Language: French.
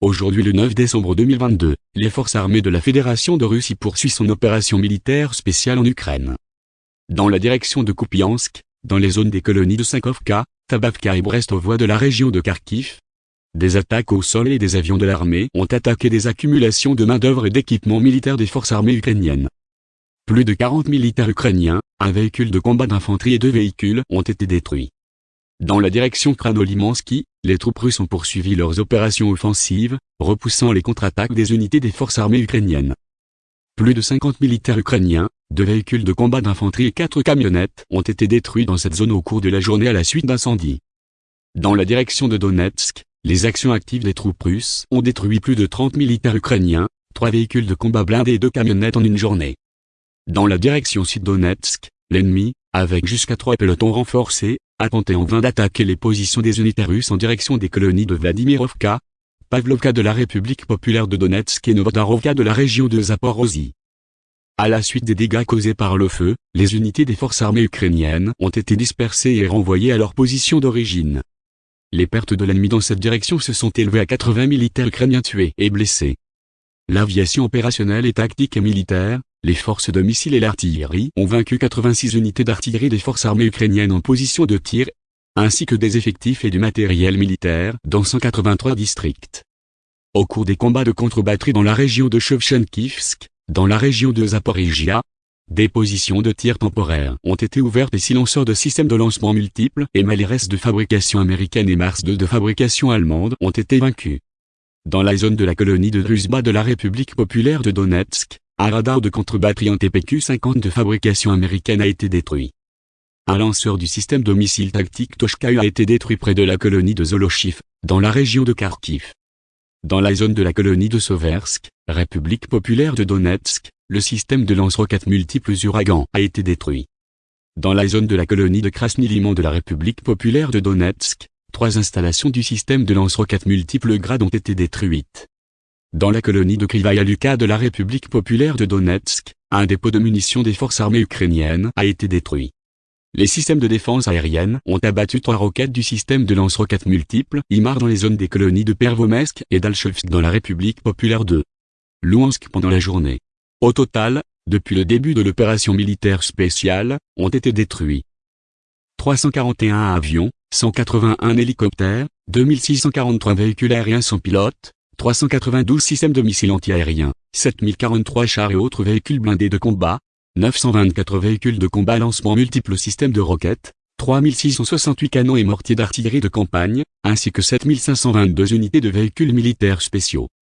Aujourd'hui le 9 décembre 2022, les forces armées de la Fédération de Russie poursuivent son opération militaire spéciale en Ukraine. Dans la direction de Kupiansk, dans les zones des colonies de Sankovka, Tabavka et Brest aux voies de la région de Kharkiv, des attaques au sol et des avions de l'armée ont attaqué des accumulations de main-d'œuvre et d'équipements militaires des forces armées ukrainiennes. Plus de 40 militaires ukrainiens, un véhicule de combat d'infanterie et deux véhicules ont été détruits. Dans la direction Kranolimansky, les troupes russes ont poursuivi leurs opérations offensives, repoussant les contre-attaques des unités des forces armées ukrainiennes. Plus de 50 militaires ukrainiens, deux véhicules de combat d'infanterie et quatre camionnettes ont été détruits dans cette zone au cours de la journée à la suite d'incendies. Dans la direction de Donetsk, les actions actives des troupes russes ont détruit plus de 30 militaires ukrainiens, trois véhicules de combat blindés et deux camionnettes en une journée. Dans la direction sud-Donetsk, l'ennemi, avec jusqu'à trois pelotons renforcés, a tenté en vain d'attaquer les positions des unités russes en direction des colonies de Vladimirovka, Pavlovka de la République populaire de Donetsk et Novodarovka de la région de Zaporozhye. À la suite des dégâts causés par le feu, les unités des forces armées ukrainiennes ont été dispersées et renvoyées à leur position d'origine. Les pertes de l'ennemi dans cette direction se sont élevées à 80 militaires ukrainiens tués et blessés. L'aviation opérationnelle et tactique et militaire, les forces de missiles et l'artillerie ont vaincu 86 unités d'artillerie des forces armées ukrainiennes en position de tir, ainsi que des effectifs et du matériel militaire dans 183 districts. Au cours des combats de contre-batterie dans la région de Chevchenkivsk, dans la région de Zaporizhia, des positions de tir temporaires ont été ouvertes et silenceurs de systèmes de lancement multiples et Maleres de fabrication américaine et Mars 2 de fabrication allemande ont été vaincus. Dans la zone de la colonie de Druzhba de la République populaire de Donetsk, un radar de contre-batterie en TPQ-50 de fabrication américaine a été détruit. Un lanceur du système de missiles tactiques Toshka a été détruit près de la colonie de Zolochiv, dans la région de Kharkiv. Dans la zone de la colonie de Soversk, République populaire de Donetsk, le système de lance-roquettes multiples Uragan a été détruit. Dans la zone de la colonie de Krasny-Liman de la République populaire de Donetsk, trois installations du système de lance-roquettes multiples Grad ont été détruites. Dans la colonie de Krivaya Luka de la République populaire de Donetsk, un dépôt de munitions des forces armées ukrainiennes a été détruit. Les systèmes de défense aérienne ont abattu trois roquettes du système de lance-roquettes multiples IMAR dans les zones des colonies de Pervomesk et d'Alchevsk dans la République populaire de Louhansk pendant la journée. Au total, depuis le début de l'opération militaire spéciale, ont été détruits 341 avions, 181 hélicoptères, 2643 véhicules aériens sans pilote, 392 systèmes de missiles antiaériens, 7043 chars et autres véhicules blindés de combat, 924 véhicules de combat lancement multiples systèmes de roquettes, 3668 canons et mortiers d'artillerie de campagne, ainsi que 7522 unités de véhicules militaires spéciaux.